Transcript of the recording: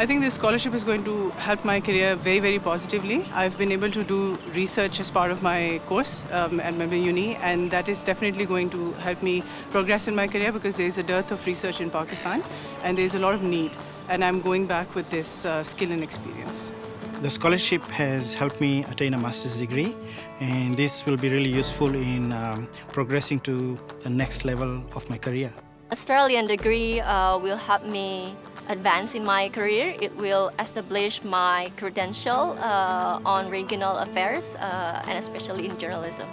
I think this scholarship is going to help my career very, very positively. I've been able to do research as part of my course um, at Melbourne Uni, and that is definitely going to help me progress in my career because there is a dearth of research in Pakistan, and there is a lot of need. And I'm going back with this uh, skill and experience. The scholarship has helped me attain a master's degree, and this will be really useful in um, progressing to the next level of my career. Australian degree uh, will help me advance in my career. It will establish my credential uh, on regional affairs uh, and especially in journalism.